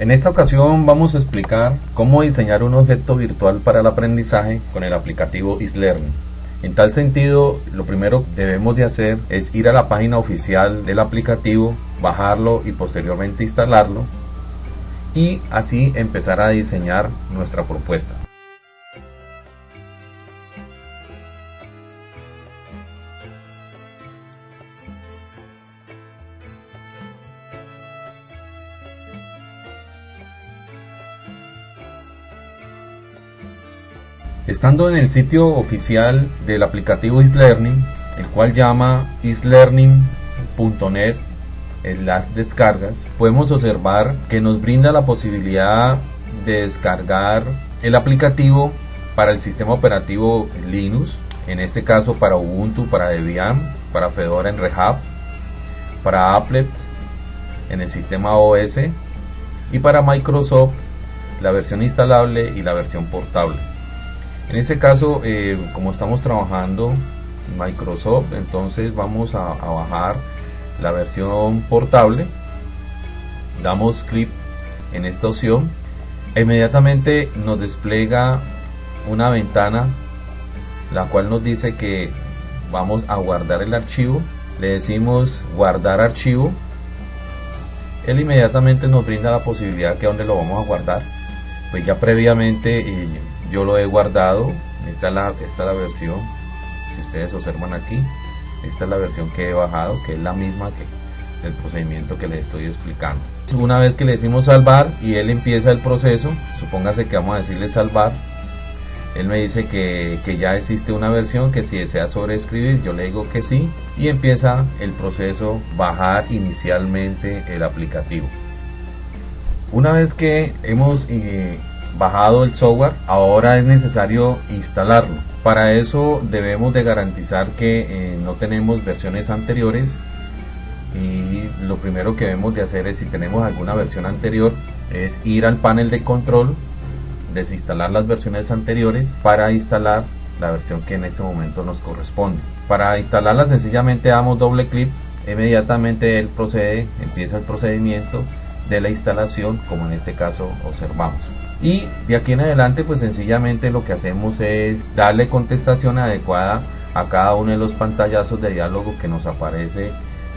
En esta ocasión vamos a explicar cómo diseñar un objeto virtual para el aprendizaje con el aplicativo isLearning. En tal sentido, lo primero que debemos de hacer es ir a la página oficial del aplicativo, bajarlo y posteriormente instalarlo y así empezar a diseñar nuestra propuesta. Estando en el sitio oficial del aplicativo isLearning, el cual llama islearning.net en las descargas, podemos observar que nos brinda la posibilidad de descargar el aplicativo para el sistema operativo Linux, en este caso para Ubuntu, para Debian, para Fedora en Red para Applet en el sistema OS y para Microsoft la versión instalable y la versión portable. En este caso, eh, como estamos trabajando Microsoft, entonces vamos a, bajar la versión portable. Damos clic en esta opción. Inmediatamente nos despliega una ventana la cual nos dice que vamos a guardar el archivo. Le decimos guardar archivo. Él inmediatamente nos brinda la posibilidad que donde lo vamos a guardar. Pues ya previamente eh, yo lo he guardado esta es la, esta la versión si ustedes observan aquí esta es la versión que he bajado que es la misma que el procedimiento que les estoy explicando. Una vez que le decimos salvar y él empieza el proceso supóngase que vamos a decirle salvar él me dice que, que, ya existe una versión que si desea sobreescribir yo le digo que sí y empieza el proceso bajar inicialmente el aplicativo. Una vez que hemos eh, bajado el software, ahora es necesario instalarlo. Para eso debemos de garantizar que eh, no tenemos versiones anteriores y lo primero que debemos de hacer es si tenemos alguna versión anterior es ir al panel de control, desinstalar las versiones anteriores para instalar la versión que en este momento nos corresponde. Para instalarla sencillamente damos doble clic, inmediatamente él procede, empieza el procedimiento de la instalación como en este caso observamos y de aquí en adelante pues sencillamente lo que hacemos es darle contestación adecuada a cada uno de los pantallazos de diálogo que nos aparece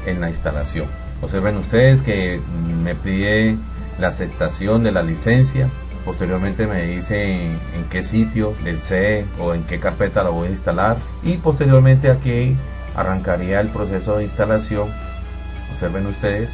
en la instalación. Observen ustedes que me pide la aceptación de la licencia posteriormente me dice en, qué sitio del C o en qué carpeta la voy a instalar y posteriormente aquí arrancaría el proceso de instalación. Observen ustedes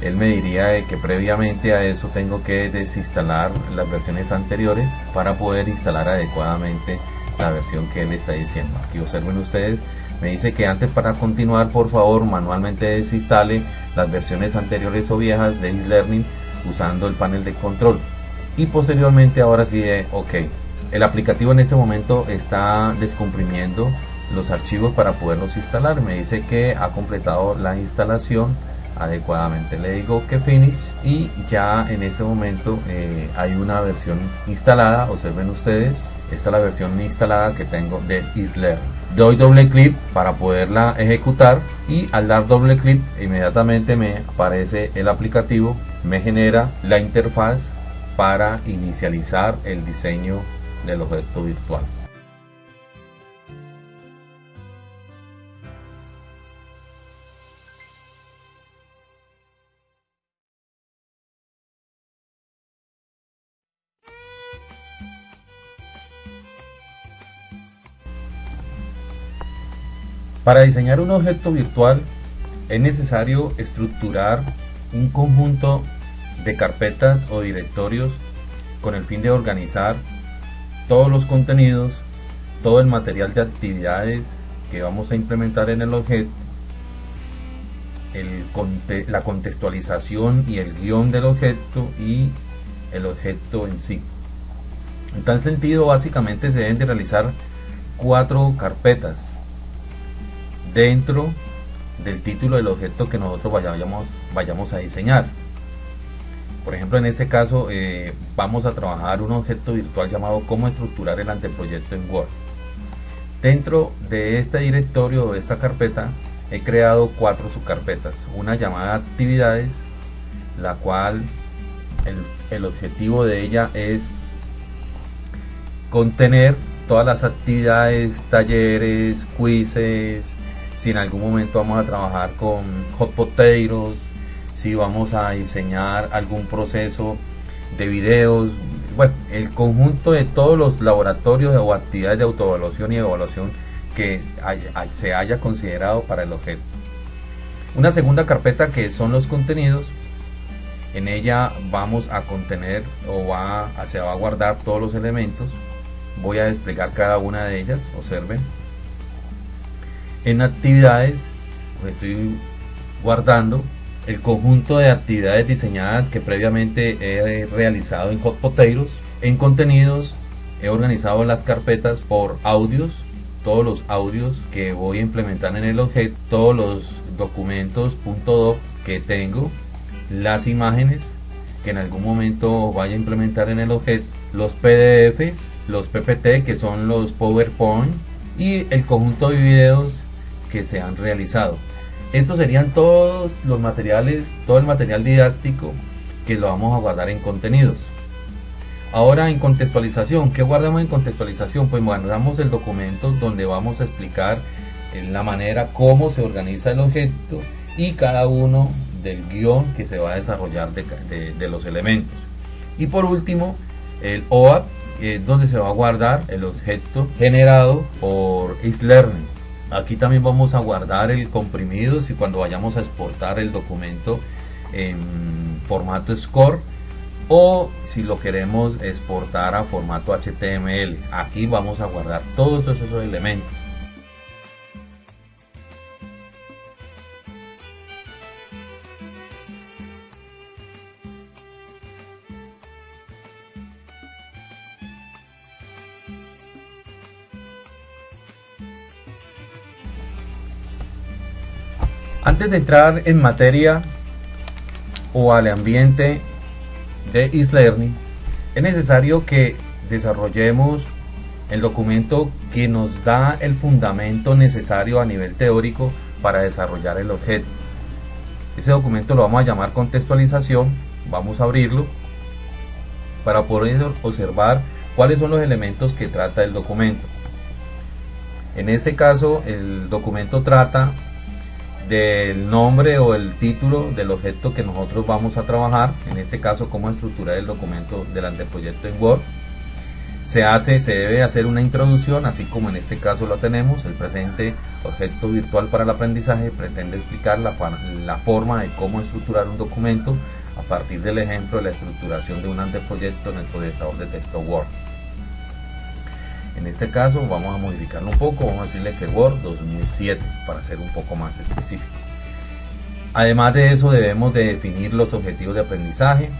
él me diría que previamente a eso tengo que desinstalar las versiones anteriores para poder instalar adecuadamente la versión que él está diciendo. Aquí observen ustedes me dice que antes para continuar por favor manualmente desinstale las versiones anteriores o viejas de e-learning usando el panel de control. Y posteriormente ahora sí de ok el aplicativo en este momento está descomprimiendo los archivos para poderlos instalar. Me dice que ha completado la instalación adecuadamente. Le digo que finish y ya en este momento eh, hay una versión instalada observen ustedes esta es la versión instalada que tengo de Isler doy doble clic para poderla ejecutar y al dar doble clic inmediatamente me aparece el aplicativo me genera la interfaz para inicializar el diseño del objeto virtual Para diseñar un objeto virtual es necesario estructurar un conjunto de carpetas o directorios con el fin de organizar todos los contenidos, todo el material de actividades que vamos a implementar en el objeto, la contextualización y el guion del objeto y el objeto en sí. En tal sentido, básicamente se deben de realizar cuatro carpetas dentro del título del objeto que nosotros vayamos, vayamos a diseñar. Por ejemplo, en este caso eh, vamos a trabajar un objeto virtual llamado cómo estructurar el anteproyecto en Word. Dentro de este directorio o de esta carpeta he creado cuatro subcarpetas. Una llamada actividades, la cual el, objetivo de ella es contener todas las actividades, talleres, quizzes, si en algún momento vamos a trabajar con hot potatoes, si vamos a diseñar algún proceso de videos, bueno, el conjunto de todos los laboratorios o actividades de autoevaluación y evaluación que se haya considerado para el objeto. Una segunda carpeta que son los contenidos. En ella vamos a contener o va, se va a guardar todos los elementos. Voy a desplegar cada una de ellas. Observen. En actividades pues, estoy guardando el conjunto de actividades diseñadas que previamente he realizado en Hot Potatoes. En contenidos he organizado las carpetas por audios, todos los audios que voy a implementar en el objeto, todos los documentos .doc que tengo, las imágenes que en algún momento vaya a implementar en el objeto, los PDFs, los PPT que son los PowerPoint y el conjunto de videos que se han realizado. Estos serían todos los materiales, todo el material didáctico que lo vamos a guardar en contenidos. Ahora en contextualización, ¿qué guardamos en contextualización? Pues guardamos el documento donde vamos a explicar en la manera cómo se organiza el objeto y cada uno del guion que se va a desarrollar de, los elementos. Y por último, el OAP, donde se va a guardar el objeto generado por Learning. Aquí también vamos a guardar el comprimido si cuando vayamos a exportar el documento en formato SCORE o si lo queremos exportar a formato HTML. Aquí vamos a guardar todos esos elementos. Antes de entrar en materia o al ambiente de e-learning, es necesario que desarrollemos el documento que nos da el fundamento necesario a nivel teórico para desarrollar el objeto. Ese documento lo vamos a llamar contextualización, vamos a abrirlo para poder observar cuáles son los elementos que trata el documento. En este caso el documento trata del nombre o el título del objeto que nosotros vamos a trabajar, en este caso cómo estructurar el documento del anteproyecto en Word. Se hace, se debe hacer una introducción, así como en este caso lo tenemos, el presente objeto virtual para el aprendizaje pretende explicar la, la forma de cómo estructurar un documento a partir del ejemplo de la estructuración de un anteproyecto en el proyectador de texto Word. En este caso vamos a modificarlo un poco, vamos a decirle que Word 2007 para ser un poco más específico. Además de eso debemos de definir los objetivos de aprendizaje,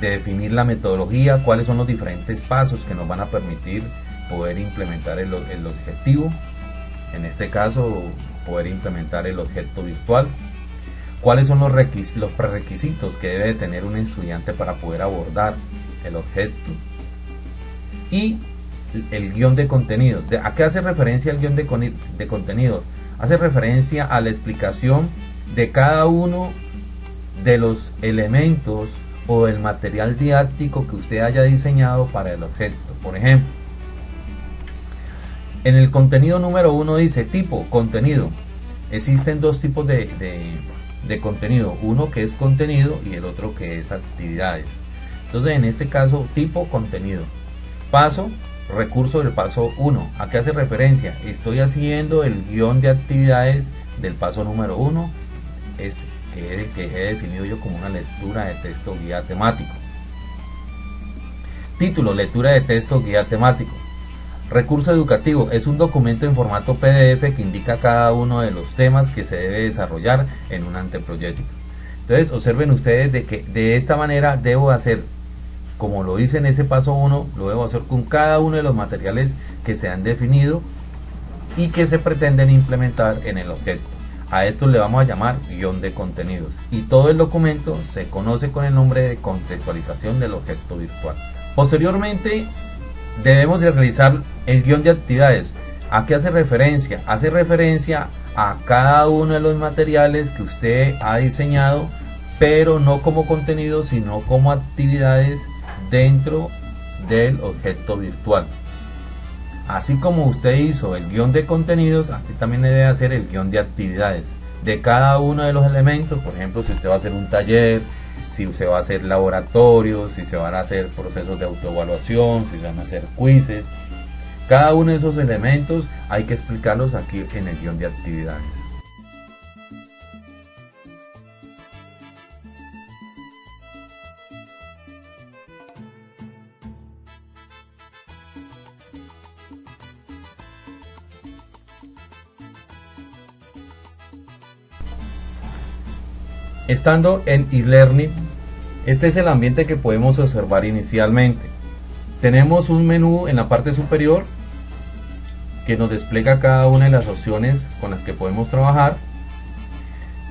de definir la metodología, cuáles son los diferentes pasos que nos van a permitir poder implementar el, objetivo, en este caso poder implementar el objeto virtual, cuáles son los, los prerequisitos que debe tener un estudiante para poder abordar el objeto y el guion de contenido. ¿A qué hace referencia el guion de, de contenido? Hace referencia a la explicación de cada uno de los elementos o del material didáctico que usted haya diseñado para el objeto. Por ejemplo, en el contenido número uno dice tipo, contenido. Existen dos tipos de, de contenido, uno que es contenido y el otro que es actividades. Entonces en este caso tipo contenido. Paso recurso del paso 1. ¿A qué hace referencia? Estoy haciendo el guion de actividades del paso número 1, este, que, que he definido yo como una lectura de texto guía temático. Título, lectura de texto guía temático. Recurso educativo es un documento en formato PDF que indica cada uno de los temas que se debe desarrollar en un anteproyecto. Entonces observen ustedes de que de esta manera debo hacer como lo dice en ese paso 1, lo debo hacer con cada uno de los materiales que se han definido y que se pretenden implementar en el objeto. A esto le vamos a llamar guion de contenidos y todo el documento se conoce con el nombre de contextualización del objeto virtual. Posteriormente debemos de realizar el guion de actividades. ¿A qué hace referencia? Hace referencia a cada uno de los materiales que usted ha diseñado pero no como contenido, sino como actividades dentro del objeto virtual. Así como usted hizo el guion de contenidos, así también debe hacer el guion de actividades de cada uno de los elementos. Por ejemplo, si usted va a hacer un taller, si se va a hacer laboratorios, si se van a hacer procesos de autoevaluación, si se van a hacer quizzes. Cada uno de esos elementos hay que explicarlos aquí en el guion de actividades. Estando en e-learning, este es el ambiente que podemos observar inicialmente. Tenemos un menú en la parte superior que nos despliega cada una de las opciones con las que podemos trabajar.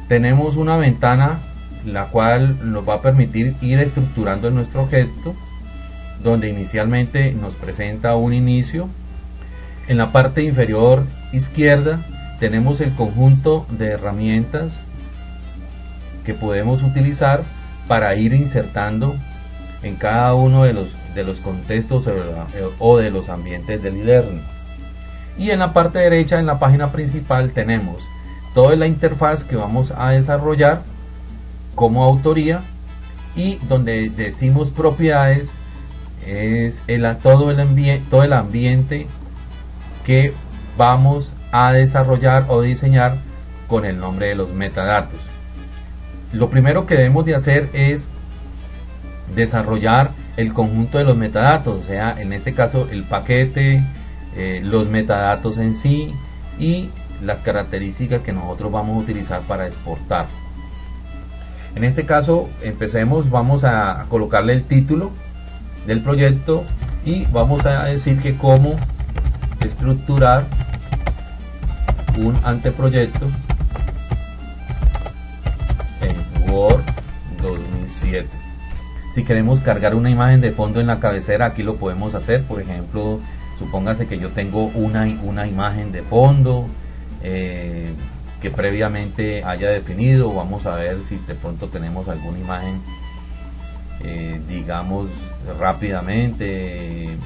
Tenemos una ventana la cual nos va a permitir ir estructurando nuestro objeto donde inicialmente nos presenta un inicio. En la parte inferior izquierda tenemos el conjunto de herramientas que podemos utilizar para ir insertando en cada uno de los, de los contextos o de los ambientes del e-learning. Y en la parte derecha, en la página principal, tenemos toda la interfaz que vamos a desarrollar como autoría y donde decimos propiedades es el, todo, el todo el ambiente que vamos a desarrollar o diseñar con el nombre de los metadatos lo primero que debemos de hacer es desarrollar el conjunto de los metadatos, o sea, en este caso el paquete, eh, los metadatos en sí y las características que nosotros vamos a utilizar para exportar. En este caso, empecemos, vamos a colocarle el título del proyecto y vamos a decir que cómo estructurar un anteproyecto 2007. Si queremos cargar una imagen de fondo en la cabecera, aquí lo podemos hacer. Por ejemplo, supóngase que yo tengo una, una imagen de fondo eh, que previamente haya definido. Vamos a ver si de pronto tenemos alguna imagen, eh, digamos, rápidamente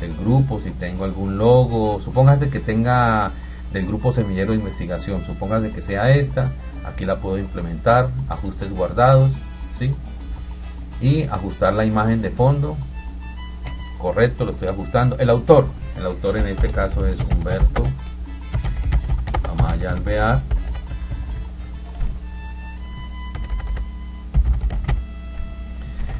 del grupo, si tengo algún logo. Supóngase que tenga del grupo semillero de investigación, supóngase que sea esta aquí la puedo implementar ajustes guardados ¿sí? y ajustar la imagen de fondo. Correcto lo estoy ajustando. El autor el autor en este caso es Humberto Amaya Alvear.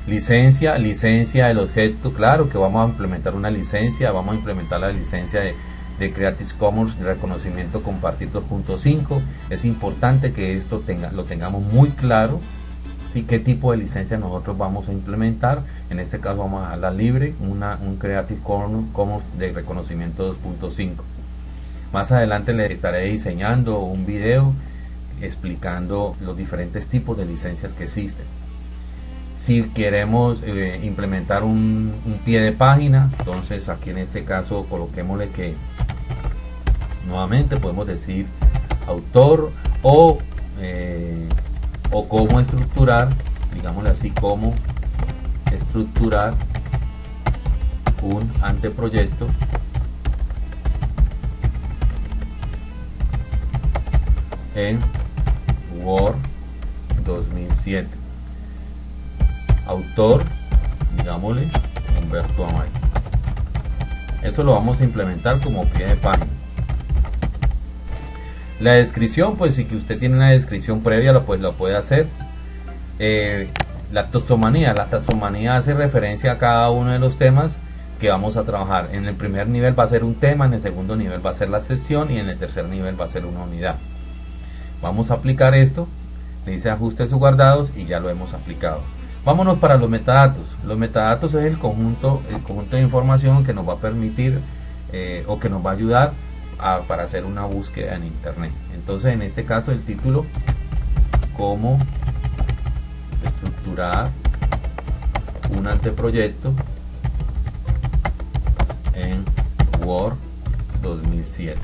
Licencia licencia del objeto claro que vamos a implementar una licencia vamos a implementar la licencia de de Creative Commons reconocimiento compartir 2.5 es importante que esto tenga, lo tengamos muy claro ¿sí? qué tipo de licencia nosotros vamos a implementar en este caso vamos a la libre una, un Creative Commons de reconocimiento 2.5 más adelante le estaré diseñando un video explicando los diferentes tipos de licencias que existen. Si queremos eh, implementar un, un, pie de página entonces aquí en este caso coloquémosle que nuevamente podemos decir autor o, eh, o cómo estructurar, digámosle así, cómo estructurar un anteproyecto en Word 2007 autor digámosle Humberto Amaya eso lo vamos a implementar como pie de página la descripción, pues si que usted tiene una descripción previa, lo, pues, lo puede hacer. Eh, la taxonomía, la taxonomía hace referencia a cada uno de los temas que vamos a trabajar. En el primer nivel va a ser un tema, en el segundo nivel va a ser la sección y en el tercer nivel va a ser una unidad. Vamos a aplicar esto, le dice ajustes o guardados y ya lo hemos aplicado. Vámonos para los metadatos. Los metadatos es el conjunto, el conjunto de información que nos va a permitir eh, o que nos va a ayudar para hacer una búsqueda en internet. Entonces en este caso el título cómo estructurar un anteproyecto en Word 2007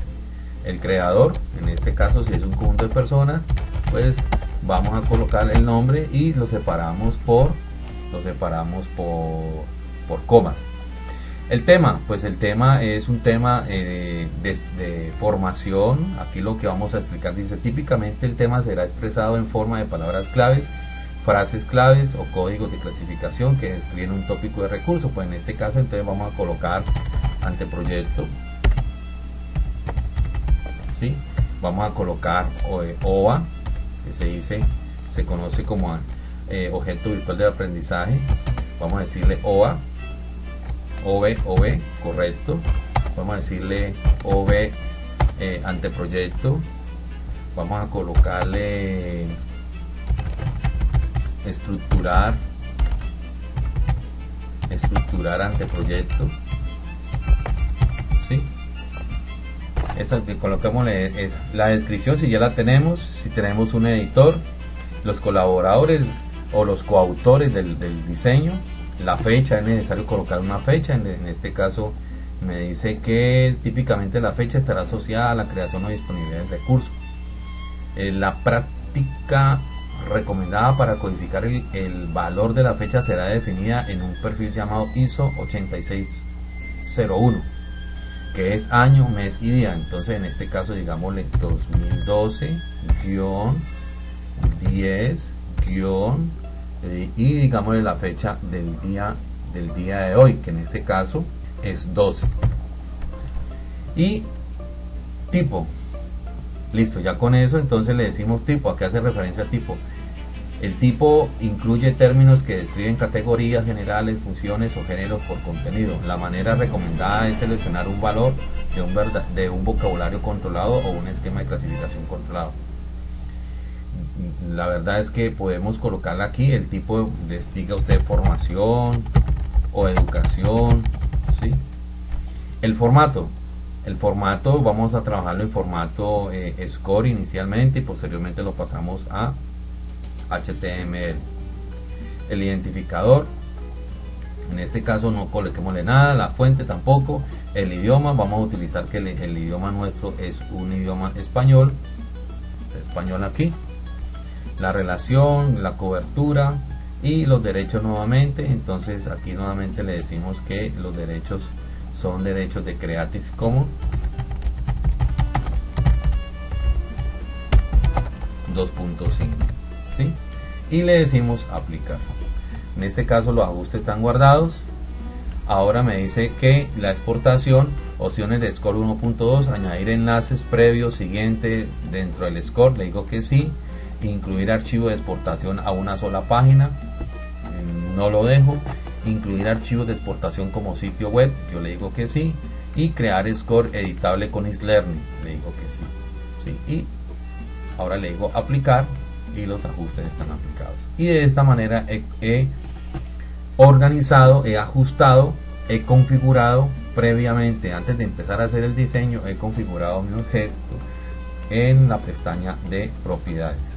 el creador en este caso si es un conjunto de personas pues vamos a colocar el nombre y lo separamos por lo separamos por, por comas el tema, pues el tema es un tema eh, de, formación. Aquí lo que vamos a explicar dice, típicamente el tema será expresado en forma de palabras claves, frases claves o códigos de clasificación que describen un tópico de recurso. Pues en este caso entonces vamos a colocar anteproyecto. ¿sí? Vamos a colocar OVA, que se dice, se conoce como eh, objeto virtual de aprendizaje. Vamos a decirle OVA OV, OV, correcto. Vamos a decirle OV eh, anteproyecto. Vamos a colocarle estructurar, estructurar anteproyecto. ¿Sí? Esa, colocámosle la descripción si ya la tenemos, si tenemos un editor, los colaboradores o los coautores del diseño, la fecha, es necesario colocar una fecha, en, este caso me dice que típicamente la fecha estará asociada a la creación o disponibilidad del recurso. Eh, la práctica recomendada para codificar el, valor de la fecha será definida en un perfil llamado ISO 8601 que es año, mes y día. Entonces en este caso digámosle 2012-10- eh, y digamos la fecha del día del día de hoy que en este caso es 12 y tipo. Listo ya con eso entonces le decimos tipo. A qué hace referencia tipo el tipo incluye términos que describen categorías generales, funciones o géneros por contenido. La manera recomendada es seleccionar un valor de un, de un vocabulario controlado o un esquema de clasificación controlado la verdad es que podemos colocarla aquí el tipo de diga usted formación o educación ¿sí? el formato el formato vamos a trabajarlo en formato eh, score inicialmente y posteriormente lo pasamos a html el identificador en este caso no coloquémosle nada la fuente tampoco el idioma vamos a utilizar que el idioma nuestro es un idioma español español aquí la relación, la cobertura y los derechos nuevamente. Entonces aquí nuevamente le decimos que los derechos son derechos de Creative Commons 2.5 ¿sí? y le decimos aplicar. En este caso los ajustes están guardados. Ahora me dice que la exportación opciones de score 1.2 añadir enlaces previos siguientes dentro del score. Le digo que sí incluir archivo de exportación a una sola página, no lo dejo, incluir archivos de exportación como sitio web, yo le digo que sí, y crear score editable con Islearning, le digo que sí, sí, y ahora le digo aplicar y los ajustes están aplicados. Y de esta manera he organizado, he ajustado, he configurado previamente, antes de empezar a hacer el diseño, he configurado mi objeto en la pestaña de propiedades.